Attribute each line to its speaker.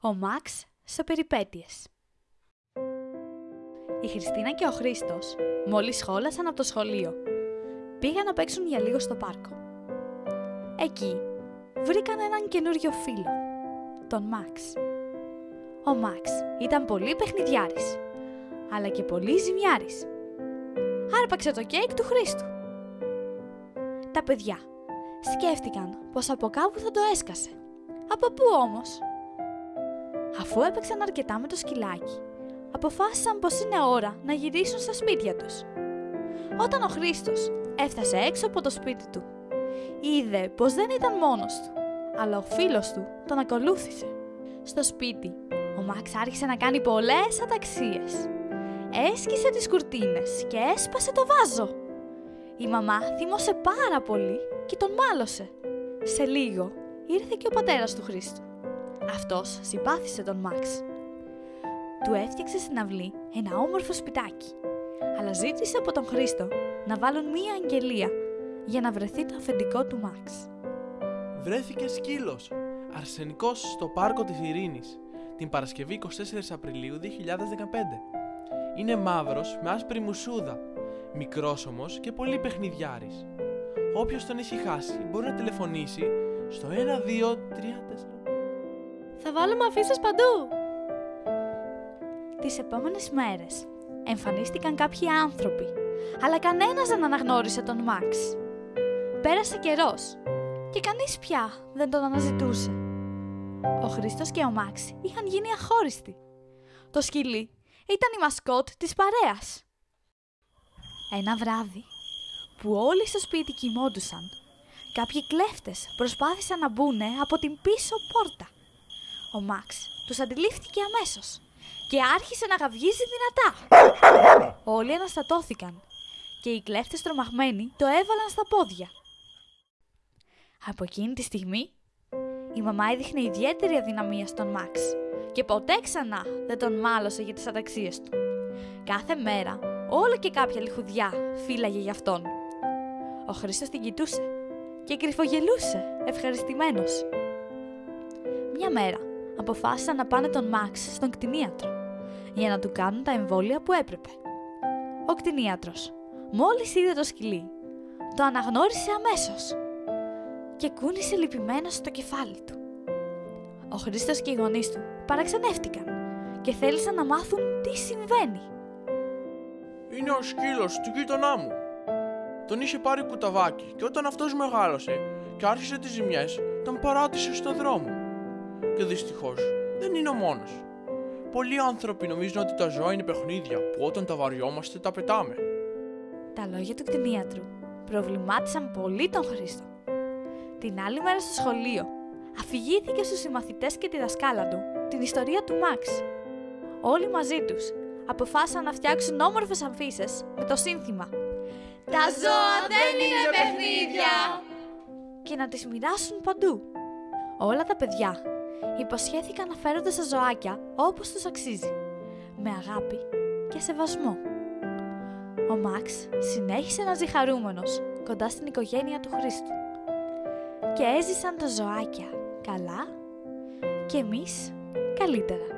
Speaker 1: Ο Μαξ σε περιπέτειες. Η Χριστίνα και ο Χρήστος μόλις σχόλασαν από το σχολείο. Πήγαν να παίξουν για λίγο στο πάρκο. Εκεί βρήκαν έναν καινούριο φίλο, τον Μαξ. Ο Μαξ ήταν πολύ παιχνιδιάρης, αλλά και πολύ ζημιάρης. Άρπαξε το κέικ του Χρήστου. Τα παιδιά σκέφτηκαν πως από κάπου θα το έσκασε. Από πού όμως; Αφού έπαιξαν αρκετά με το σκυλάκι, αποφάσισαν πως είναι ώρα να γυρίσουν στα σπίτια τους. Όταν ο Χρήστος έφτασε έξω από το σπίτι του, είδε πως δεν ήταν μόνος του, αλλά ο φίλος του τον ακολούθησε. Στο σπίτι, ο Μαξ άρχισε να κάνει πολλές αταξίες. Έσκησε τις κουρτίνες και έσπασε το βάζο. Η μαμά θύμωσε πάρα πολύ και τον μάλωσε. Σε λίγο ήρθε και ο πατέρας του Χρήστου. Αυτός συμπάθησε τον Μαξ. Του έφτιαξε στην αυλή ένα όμορφο σπιτάκι, αλλά ζήτησε από τον Χρήστο να βάλουν μία αγγελία για να βρεθεί το αφεντικό του Μαξ.
Speaker 2: Βρέθηκε σκύλος, αρσενικός στο πάρκο της Ειρήνης, την Παρασκευή 24 Απριλίου 2015. Είναι μαύρος με άσπρη μουσούδα, μικρός όμως και πολύ παιχνιδιάρης. Όποιος τον έχει χάσει μπορεί να τηλεφωνήσει στο 1234.
Speaker 3: Θα βάλουμε αφήσεις παντού.
Speaker 1: Τις επόμενες μέρες εμφανίστηκαν κάποιοι άνθρωποι, αλλά κανένας δεν αναγνώρισε τον Μαξ. Πέρασε καιρός και κανείς πια δεν τον αναζητούσε. Ο Χρήστος και ο Μαξ είχαν γίνει αχώριστοι. Το σκυλί ήταν η μασκότ της παρέας. Ένα βράδυ, που όλοι στο σπίτι κοιμόντουσαν, κάποιοι κλέφτες προσπάθησαν να μπουνε από την πίσω πόρτα. Ο Μαξ τους αντιλήφθηκε αμέσως και άρχισε να γαυγίζει δυνατά. Όλοι αναστατώθηκαν και οι κλέφτες τρομαγμένοι το έβαλαν στα πόδια. Από εκείνη τη στιγμή, η μαμά έδειχνε ιδιαίτερη αδυναμία στον Μαξ και ποτέ ξανά δεν τον μάλωσε για τις αταξίες του. Κάθε μέρα, όλο και κάποια λιχουδιά φύλαγε για αυτόν. Ο Χρήστος την κοιτούσε και κρυφογελούσε, ευχαριστημένος. Μια μέρα, αποφάσισαν να πάνε τον Μαξ στον κτηνίατρο για να του κάνουν τα εμβόλια που έπρεπε. Ο κτηνίατρος, μόλις είδε το σκυλί, το αναγνώρισε αμέσως και κούνησε λυπημένος στο κεφάλι του. Ο Χρήστος και οι γονείς του παραξενεύτηκαν και θέλησαν να μάθουν τι συμβαίνει.
Speaker 2: Είναι ο σκύλος του γείτονά μου. Τον είχε πάρει κουταβάκι και όταν αυτός μεγάλωσε και άρχισε τις ζημιές, τον παράτησε στο δρόμο. Και δυστυχώς δεν είναι ο μόνος. Πολλοί άνθρωποι νομίζουν ότι τα ζώα είναι παιχνίδια που όταν τα βαριόμαστε τα πετάμε.
Speaker 1: Τα λόγια του κτηνίατρου προβλημάτισαν πολύ τον Χρήστο. Την άλλη μέρα στο σχολείο, αφηγήθηκε στους συμμαθητές και τη δασκάλα του την ιστορία του Μαξ. Όλοι μαζί τους αποφάσισαν να φτιάξουν όμορφες αμφίσες με το σύνθημα
Speaker 3: Τα ζώα δεν είναι παιχνίδια.
Speaker 1: και να τις μοιράσουν παντού. Όλα τα παιδιά υποσχέθηκαν να φέρονται στα ζωάκια όπως τους αξίζει, με αγάπη και σεβασμό. Ο Μαξ συνέχισε να ζει χαρούμενος κοντά στην οικογένεια του Χρήστου. Και έζησαν τα ζωάκια καλά και εμείς καλύτερα.